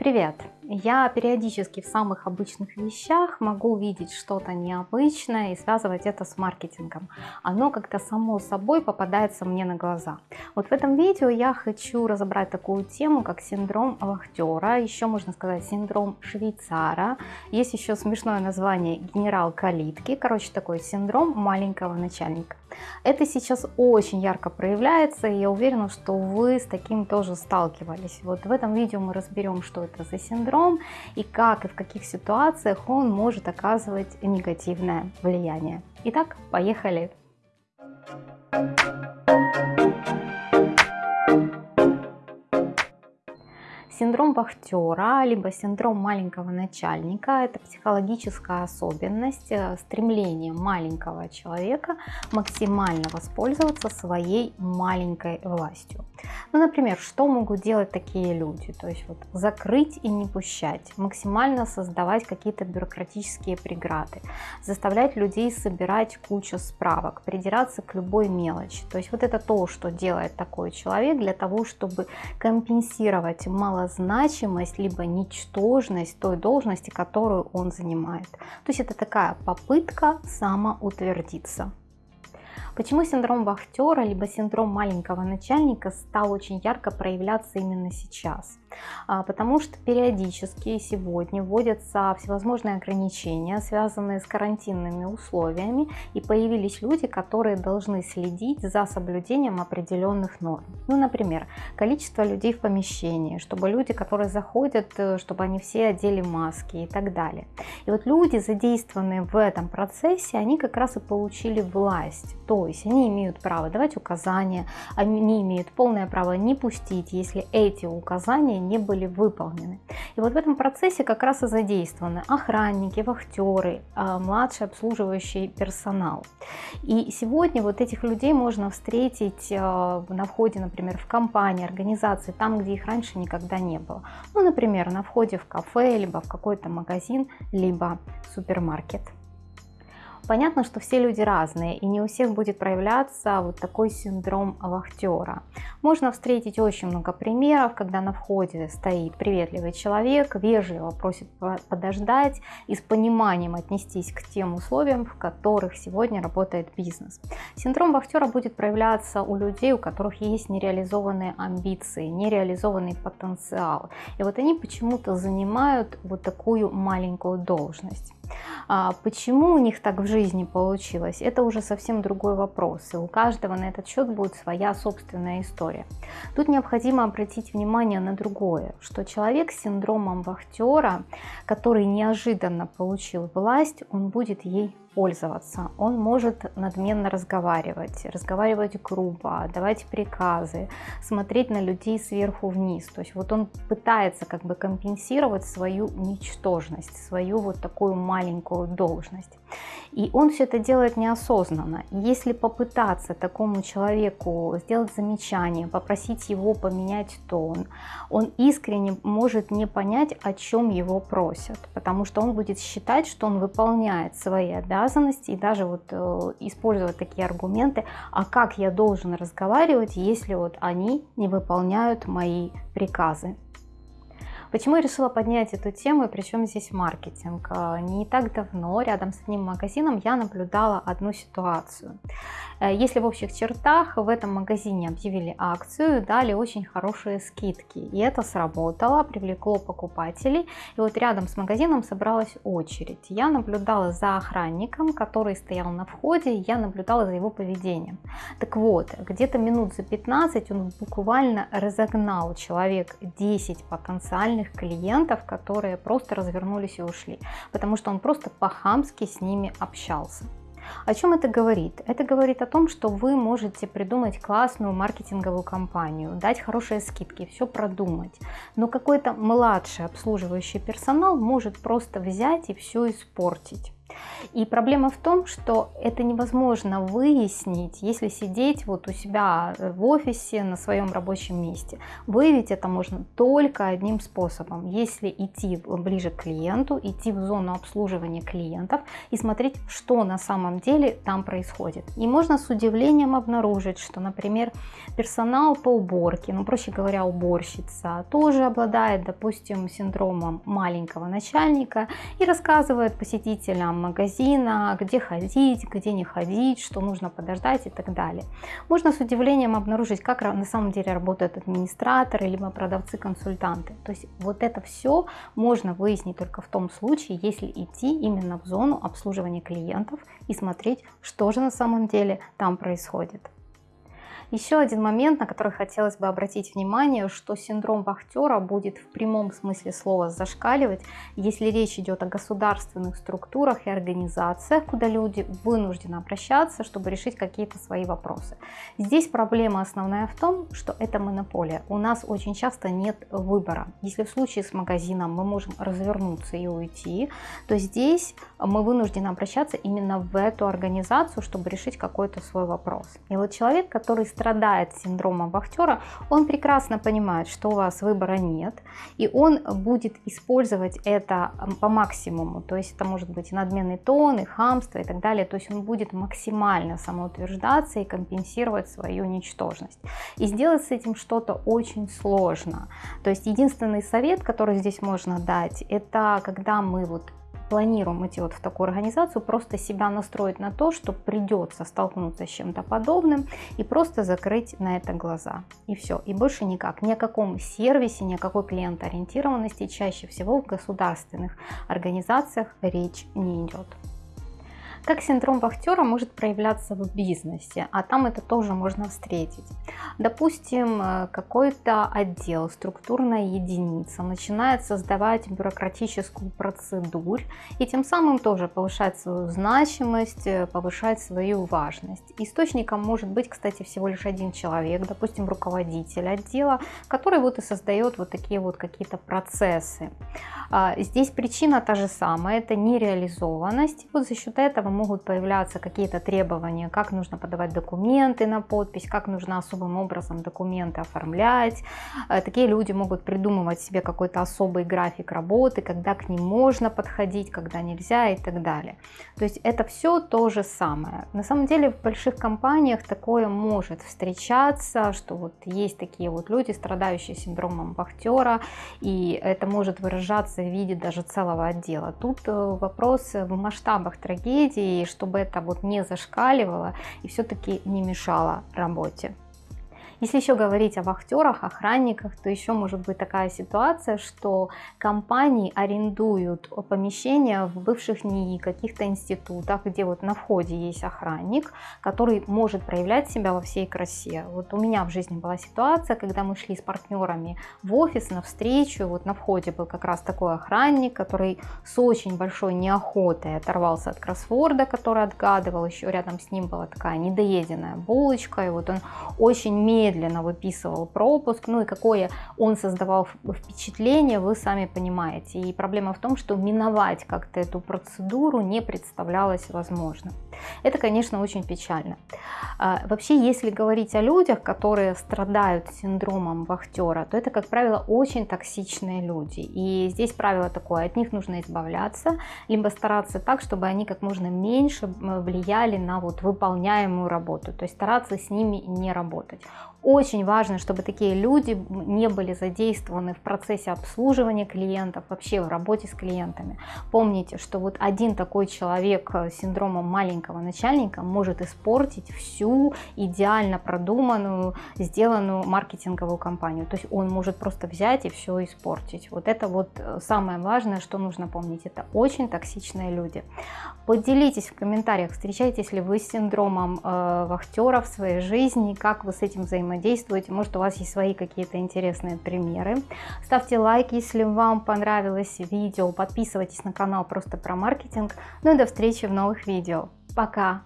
Привет! Я периодически в самых обычных вещах могу видеть что-то необычное и связывать это с маркетингом. Оно как-то само собой попадается мне на глаза. Вот в этом видео я хочу разобрать такую тему, как синдром вахтера, еще можно сказать синдром швейцара. Есть еще смешное название генерал калитки, короче такой синдром маленького начальника. Это сейчас очень ярко проявляется, и я уверена, что вы с таким тоже сталкивались. Вот в этом видео мы разберем, что это за синдром, и как и в каких ситуациях он может оказывать негативное влияние. Итак, поехали! Синдром вахтера, либо синдром маленького начальника – это психологическая особенность, э, стремление маленького человека максимально воспользоваться своей маленькой властью. Ну, например, что могут делать такие люди? То есть вот закрыть и не пущать, максимально создавать какие-то бюрократические преграды, заставлять людей собирать кучу справок, придираться к любой мелочи. То есть вот это то, что делает такой человек для того, чтобы компенсировать малозначимость либо ничтожность той должности, которую он занимает. То есть это такая попытка самоутвердиться. Почему синдром вахтера, либо синдром маленького начальника стал очень ярко проявляться именно сейчас? А, потому что периодически сегодня вводятся всевозможные ограничения, связанные с карантинными условиями, и появились люди, которые должны следить за соблюдением определенных норм. Ну, например, количество людей в помещении, чтобы люди, которые заходят, э, чтобы они все одели маски и так далее. И вот люди, задействованные в этом процессе, они как раз и получили власть, то есть они имеют право давать указания, они имеют полное право не пустить, если эти указания не были выполнены. И вот в этом процессе как раз и задействованы охранники, вахтеры, а, младший обслуживающий персонал. И сегодня вот этих людей можно встретить а, на входе, например, в компании, организации, там, где их раньше никогда не было. Ну, например, на входе в кафе, либо в какой-то магазин, либо супермаркет. Понятно, что все люди разные, и не у всех будет проявляться вот такой синдром вахтера. Можно встретить очень много примеров, когда на входе стоит приветливый человек, вежливо просит подождать и с пониманием отнестись к тем условиям, в которых сегодня работает бизнес. Синдром вахтера будет проявляться у людей, у которых есть нереализованные амбиции, нереализованный потенциал. И вот они почему-то занимают вот такую маленькую должность. А почему у них так в жизни получилось, это уже совсем другой вопрос, и у каждого на этот счет будет своя собственная история. Тут необходимо обратить внимание на другое, что человек с синдромом вахтера, который неожиданно получил власть, он будет ей пользоваться. Он может надменно разговаривать, разговаривать грубо, давать приказы, смотреть на людей сверху вниз. То есть вот он пытается как бы компенсировать свою ничтожность, свою вот такую маленькую должность. И он все это делает неосознанно. Если попытаться такому человеку сделать замечание, попросить его поменять тон, он искренне может не понять, о чем его просят, потому что он будет считать, что он выполняет свои обязанности и даже вот э, использовать такие аргументы, а как я должен разговаривать, если вот они не выполняют мои приказы. Почему я решила поднять эту тему и причем здесь маркетинг? А, не так давно рядом с одним магазином я наблюдала одну ситуацию. Э, если в общих чертах в этом магазине объявили акцию, дали очень хорошие скидки. И это сработало, привлекло покупателей. И вот рядом с магазином собралась очередь. Я наблюдала за охранником, который стоял на входе, я наблюдала за его поведением. Так вот, где-то минут за 15 он буквально разогнал человек 10 потенциальных потенциальных клиентов, которые просто развернулись и ушли, потому что он просто по-хамски с ними общался. О чем это говорит? Это говорит о том, что вы можете придумать классную маркетинговую кампанию, дать хорошие скидки, все продумать, но какой-то младший обслуживающий персонал может просто взять и все испортить. И проблема в том, что это невозможно выяснить, если сидеть вот у себя э, в офисе на своем рабочем месте. Выявить это можно только одним способом, если идти ближе к клиенту, идти в зону обслуживания клиентов и смотреть, что на самом деле там происходит. И можно с удивлением обнаружить, что, например, персонал по уборке, ну проще говоря, уборщица, тоже обладает, допустим, синдромом маленького начальника и рассказывает посетителям магазина, где ходить, где не ходить, что нужно подождать и так далее. Можно с удивлением обнаружить, как на самом деле работают администраторы, либо продавцы-консультанты. То есть вот это все можно выяснить только в том случае, если идти именно в зону обслуживания клиентов и смотреть, что же на самом деле там происходит. Еще один момент, на который хотелось бы обратить внимание, что синдром вахтера будет в прямом смысле слова зашкаливать, если речь идет о государственных структурах и организациях, куда люди вынуждены обращаться, чтобы решить какие-то свои вопросы. Здесь проблема основная в том, что это монополия. У нас очень часто нет выбора. Если в случае с магазином мы можем развернуться и уйти, то здесь мы вынуждены обращаться именно в эту организацию, чтобы решить какой-то свой вопрос. И вот человек, который страдает синдромом вахтера, он прекрасно понимает, что у вас выбора нет, и он будет использовать это по максимуму, то есть это может быть и надменный тон, и хамство, и так далее, то есть он будет максимально самоутверждаться и компенсировать свою ничтожность. И сделать с этим что-то очень сложно. То есть единственный совет, который здесь можно дать, это когда мы вот планируем идти вот в такую организацию, просто себя настроить на то, что придется столкнуться с чем-то подобным и просто закрыть на это глаза. И все, и больше никак. Ни о каком сервисе, ни о какой клиентоориентированности чаще всего в государственных организациях речь не идет. Как синдром вахтера может проявляться в бизнесе, а там это тоже можно встретить. Допустим, э, какой-то отдел, структурная единица начинает создавать бюрократическую процедуру и тем самым тоже повышать свою значимость, э, повышать свою важность. Источником может быть, кстати, всего лишь один человек, допустим, руководитель отдела, который вот и создает вот такие вот какие-то процессы. А, здесь причина та же самая, это нереализованность. Вот за счет этого могут появляться какие-то требования, как нужно подавать документы на подпись, как нужно особым образом документы оформлять. Э, такие люди могут придумывать себе какой-то особый график работы, когда к ним можно подходить, когда нельзя и так далее. То есть это все то же самое. На самом деле в больших компаниях такое может встречаться, что вот есть такие вот люди, страдающие синдромом вахтера, и это может выражаться в виде даже целого отдела. Тут э, вопрос в масштабах трагедии и чтобы это вот не зашкаливало и все-таки не мешало работе. Если еще говорить о вахтерах, охранниках, то еще может быть такая ситуация, что компании арендуют помещения в бывших НИИ, каких-то институтах, где вот на входе есть охранник, который может проявлять себя во всей красе. Вот у меня в жизни была ситуация, когда мы шли с партнерами в офис на встречу, вот на входе был как раз такой охранник, который с очень большой неохотой оторвался от кроссворда, который отгадывал, еще рядом с ним была такая недоеденная булочка, и вот он очень медленно медленно выписывал пропуск, ну и какое он создавал впечатление, вы сами понимаете. И проблема в том, что миновать как-то эту процедуру не представлялось возможным. Это, конечно, очень печально. А, вообще, если говорить о людях, которые страдают синдромом вахтера, то это, как правило, очень токсичные люди. И здесь правило такое, от них нужно избавляться, либо стараться так, чтобы они как можно меньше влияли на вот выполняемую работу, то есть стараться с ними не работать. Очень важно, чтобы такие люди не были задействованы в процессе обслуживания клиентов, вообще в работе с клиентами. Помните, что вот один такой человек с синдромом маленького начальника может испортить всю идеально продуманную, сделанную маркетинговую кампанию. То есть он может просто взять и все испортить. Вот это вот э, самое важное, что нужно помнить. Это очень токсичные люди. Поделитесь в комментариях, встречаетесь ли вы с синдромом э, вахтера в своей жизни, как вы с этим взаимодействуете взаимодействуете. Может, у вас есть свои какие-то интересные примеры. Ставьте лайк, если вам понравилось видео. Подписывайтесь на канал просто про маркетинг. Ну и до встречи в новых видео. Пока!